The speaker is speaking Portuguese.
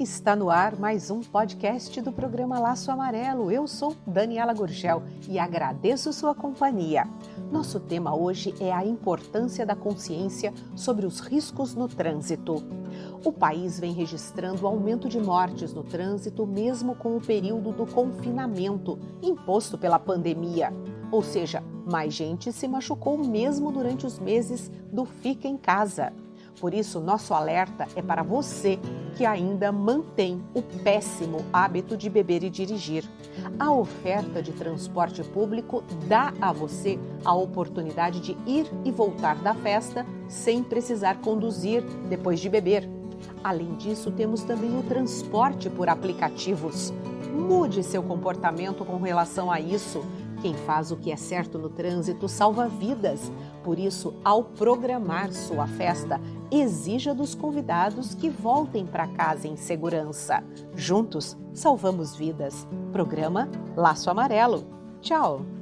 Está no ar mais um podcast do programa Laço Amarelo. Eu sou Daniela Gurgel e agradeço sua companhia. Nosso tema hoje é a importância da consciência sobre os riscos no trânsito. O país vem registrando aumento de mortes no trânsito, mesmo com o período do confinamento imposto pela pandemia. Ou seja, mais gente se machucou mesmo durante os meses do Fica em Casa. Por isso, nosso alerta é para você que ainda mantém o péssimo hábito de beber e dirigir. A oferta de transporte público dá a você a oportunidade de ir e voltar da festa sem precisar conduzir depois de beber. Além disso, temos também o transporte por aplicativos. Mude seu comportamento com relação a isso. Quem faz o que é certo no trânsito salva vidas. Por isso, ao programar sua festa, exija dos convidados que voltem para casa em segurança. Juntos, salvamos vidas. Programa Laço Amarelo. Tchau!